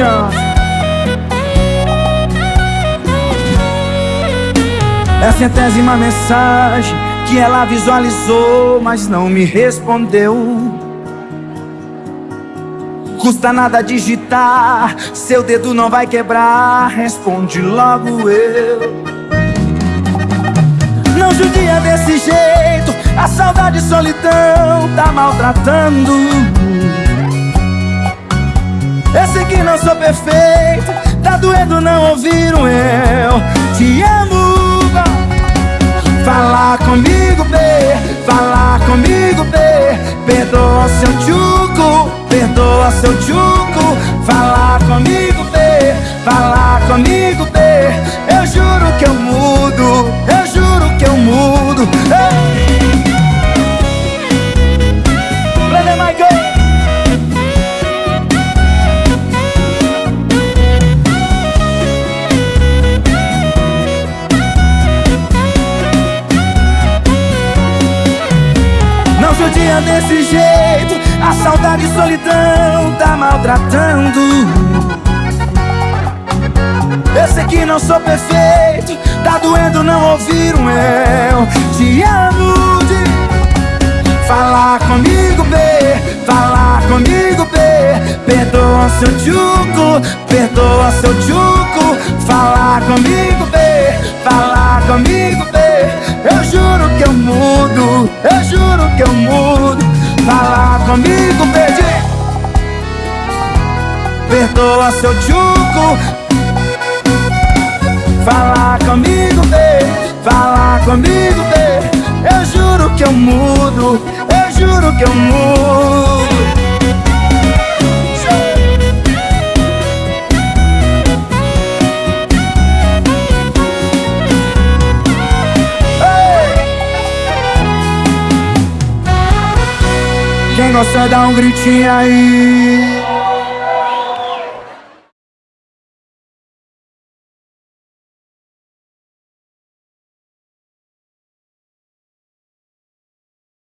Production É a centésima mensagem que ela visualizou, mas não me respondeu. Custa nada digitar, seu dedo não vai quebrar. Responde logo eu. Não judia desse jeito, a saudade e solidão tá maltratando. Que não sou perfeito, tá doendo não ouvir um eu. Te amo. Falar comigo, B, falar comigo, B Perdoa seu tchuco, perdoa seu tchuco. Falar dia desse jeito A saudade e solidão tá maltratando. Eu sei que não sou perfeito Tá doendo não ouvir um eu. Te amo de Falar comigo, B Falar comigo, B Perdoa seu tchuco Perdoa seu tchuco Falar Perdoa seu tchuco Fala comigo, bê Fala comigo, bê Eu juro que eu mudo. Eu juro que eu mudo. Quem gosta dá um gritinho aí